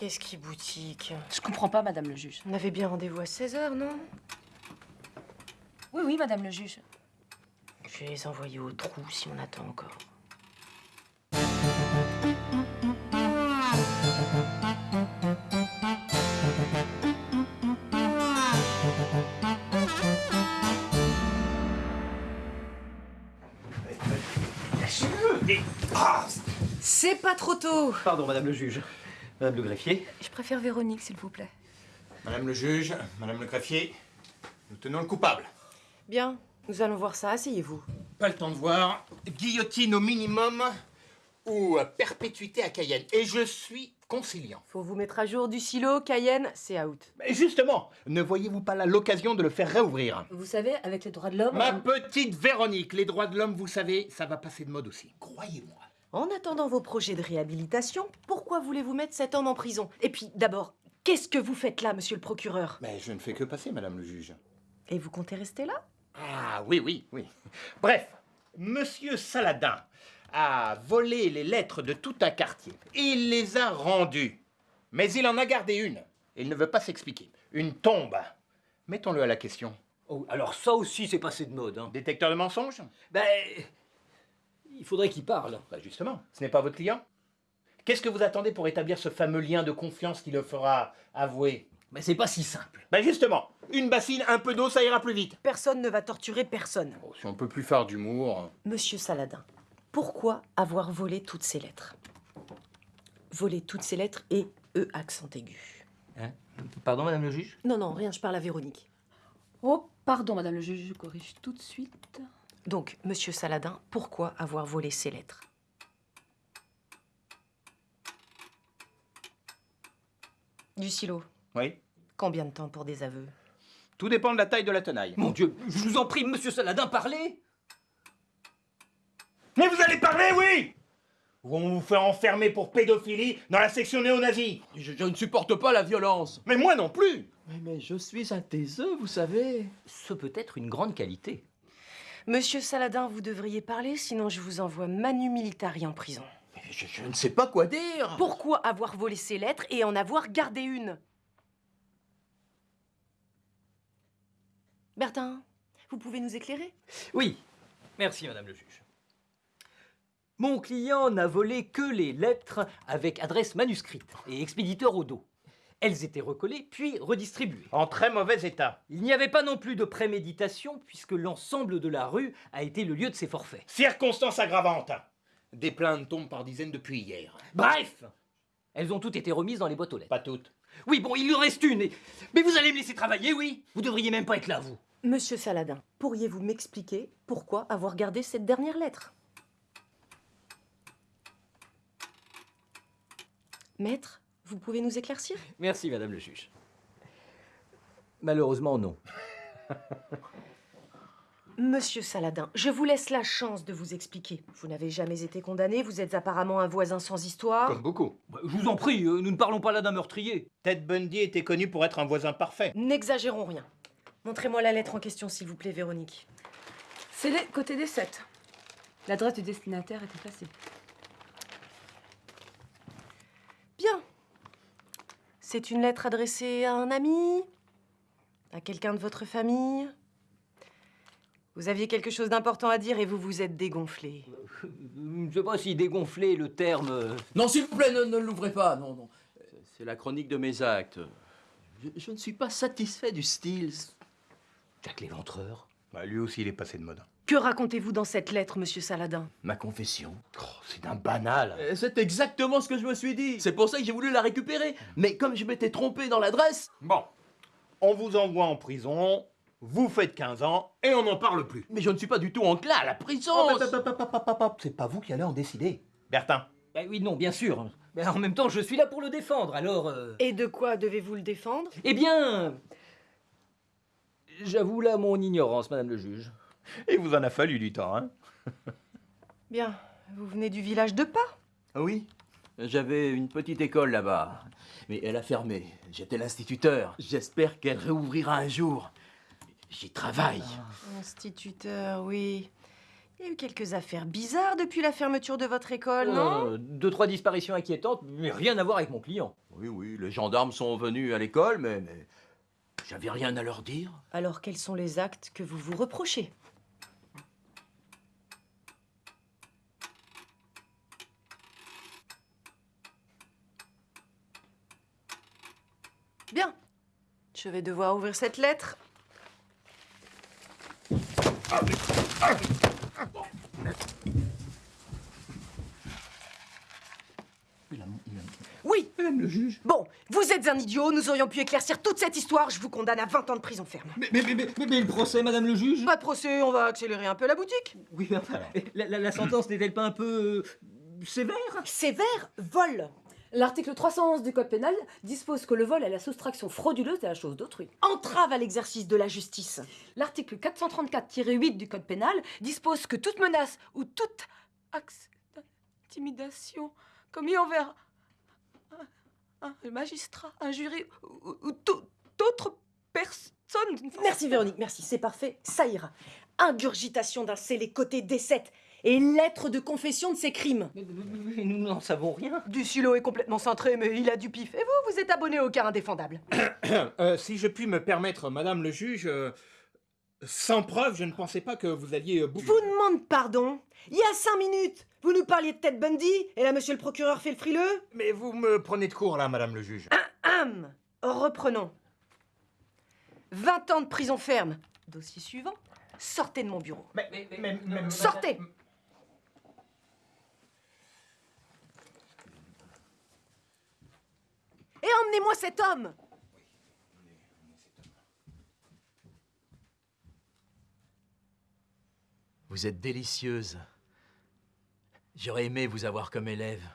Qu'est-ce qui boutique Je comprends pas, madame le juge. On avait bien rendez-vous à 16h, non? Oui, oui, madame le juge. Je vais les envoyer au trou si on attend encore. C'est pas trop tôt Pardon, madame le juge. Madame le greffier. Je préfère Véronique, s'il vous plaît. Madame le juge, madame le greffier, nous tenons le coupable. Bien, nous allons voir ça, asseyez-vous. Pas le temps de voir. Guillotine au minimum ou perpétuité à Cayenne. Et je suis conciliant. Faut vous mettre à jour du silo, Cayenne, c'est out. Mais justement, ne voyez-vous pas là l'occasion de le faire réouvrir? Vous savez, avec les droits de l'homme... Ma petite Véronique, les droits de l'homme, vous savez, ça va passer de mode aussi. Croyez-moi. En attendant vos projets de réhabilitation, pourquoi voulez-vous mettre cet homme en prison? Et puis, d'abord, qu'est-ce que vous faites là, monsieur le procureur? Mais je ne fais que passer, madame le juge. Et vous comptez rester là? Ah oui, oui, oui. Bref, monsieur Saladin a volé les lettres de tout un quartier. Il les a rendues. Mais il en a gardé une. Il ne veut pas s'expliquer. Une tombe. Mettons-le à la question. Oh, alors ça aussi, c'est passé de mode. Hein. Détecteur de mensonges? Ben, il faudrait qu'il parle. Bah justement, ce n'est pas votre client. Qu'est-ce que vous attendez pour établir ce fameux lien de confiance qui le fera avouer? Mais c'est pas si simple. Ben justement, une bassine, un peu d'eau, ça ira plus vite. Personne ne va torturer personne. Oh, si on peut plus faire d'humour. Monsieur Saladin, pourquoi avoir volé toutes ces lettres? Voler toutes ces lettres et E accent aigu. Hein? Pardon, madame le juge? Non, non, rien, je parle à Véronique. Oh, pardon, madame le juge, je corrige tout de suite. Donc, monsieur Saladin, pourquoi avoir volé ces lettres? Du silo. Oui. Combien de temps pour des aveux? Tout dépend de la taille de la tenaille. Mon Dieu, je vous en prie, monsieur Saladin, parlez Mais vous allez parler, oui Ou on vous fait enfermer pour pédophilie dans la section néo-nazie Je, je ne supporte pas la violence. Mais moi non plus Mais, mais je suis un taiseux, vous savez. Ce peut être une grande qualité. Monsieur Saladin, vous devriez parler, sinon je vous envoie Manu Militari en prison. Mais je, je ne sais pas quoi dire. Pourquoi avoir volé ces lettres et en avoir gardé une? Bertin, vous pouvez nous éclairer? Oui, merci, madame le juge. Mon client n'a volé que les lettres avec adresse manuscrite et expéditeur au dos. Elles étaient recollées puis redistribuées. En très mauvais état. Il n'y avait pas non plus de préméditation puisque l'ensemble de la rue a été le lieu de ces forfaits. Circonstance aggravante. Des plaintes tombent par dizaines depuis hier. Bref Elles ont toutes été remises dans les boîtes aux lettres. Pas toutes. Oui, bon, il en reste une. et- Mais vous allez me laisser travailler, oui Vous devriez même pas être là, vous. Monsieur Saladin, pourriez-vous m'expliquer pourquoi avoir gardé cette dernière lettre? Maître, vous pouvez nous éclaircir? Merci, madame le juge. Malheureusement, non. Monsieur Saladin, je vous laisse la chance de vous expliquer. Vous n'avez jamais été condamné, vous êtes apparemment un voisin sans histoire. Comme beaucoup. Bah, Je vous en prie, euh, nous ne parlons pas là d'un meurtrier. Ted Bundy était connu pour être un voisin parfait. N'exagérons rien. Montrez-moi la lettre en question, s'il vous plaît, Véronique. C'est les côté des 7. L'adresse du destinataire est effacée. Bien. C'est une lettre adressée à un ami? À quelqu'un de votre famille? Vous aviez quelque chose d'important à dire et vous vous êtes dégonflé. Je ne sais pas si dégonfler le terme. Non, s'il vous plaît, ne, ne l'ouvrez pas. Non, non. C'est la chronique de mes actes. Je, je ne suis pas satisfait du style. Jack l'éventreur. Bah, lui aussi, il est passé de mode. Que racontez-vous dans cette lettre, monsieur Saladin? Ma confession. Oh, c'est d'un banal. Euh, C'est exactement ce que je me suis dit. C'est pour ça que j'ai voulu la récupérer. Mais comme je m'étais trompé dans l'adresse. Bon, on vous envoie en prison, vous faites 15 ans et on n'en parle plus. Mais je ne suis pas du tout enclin à la prison. Oh, C'est pas vous qui allez en décider. Bertin, Bah oui, non, bien sûr. Mais en même temps, je suis là pour le défendre, alors. euh, Et de quoi devez-vous le défendre? Eh bien. J'avoue là mon ignorance, madame le juge. Il vous en a fallu du temps, hein Bien, vous venez du village de Pas Ah Oui, j'avais une petite école là-bas. Mais elle a fermé. J'étais l'instituteur. J'espère qu'elle réouvrira un jour. J'y travaille. Instituteur, oui. Il y a eu quelques affaires bizarres depuis la fermeture de votre école, non? Euh, Deux, trois disparitions inquiétantes, mais rien à voir avec mon client. Oui, oui, les gendarmes sont venus à l'école, mais, mais j'avais rien à leur dire. Alors quels sont les actes que vous vous reprochez? Bien. Je vais devoir ouvrir cette lettre. Oui. Madame le juge. Bon, vous êtes un idiot, nous aurions pu éclaircir toute cette histoire, je vous condamne à 20 ans de prison ferme. Mais, mais, mais, mais, mais le procès, madame le juge? Pas de procès, on va accélérer un peu la boutique. Oui, mais enfin, la, la- la sentence n'est-elle pas un peu euh, sévère? Sévère, vol. L'article 311 du Code pénal dispose que le vol est la soustraction frauduleuse de la chose d'autrui. Entrave à l'exercice de la justice. L'article 434-8 du Code pénal dispose que toute menace ou toute acte d'intimidation commis envers un, un magistrat, un jury ou, ou toute autre personne. d'une forme- Merci Véronique, merci, c'est parfait, ça ira. Ingurgitation d'un scellé côté D7 et lettre de confession de ses crimes. Mais, mais- mais nous n'en savons rien. Du silo est complètement cintré, mais il a du pif. Et vous, vous êtes abonné au cas indéfendable. Euh, si je puis me permettre, madame le juge, euh, sans preuve, je ne pensais pas que vous alliez... euh, Vous demande pardon. Il y a cinq minutes, vous nous parliez de Ted Bundy, et là, monsieur le procureur fait le frileux. Mais vous me prenez de court, là, madame le juge. Reprenons. 20 ans de prison ferme. Dossier suivant. Sortez de mon bureau. Mais, mais, mais- mais- Sortez Et emmenez-moi cet homme Vous êtes délicieuse. J'aurais aimé vous avoir comme élève.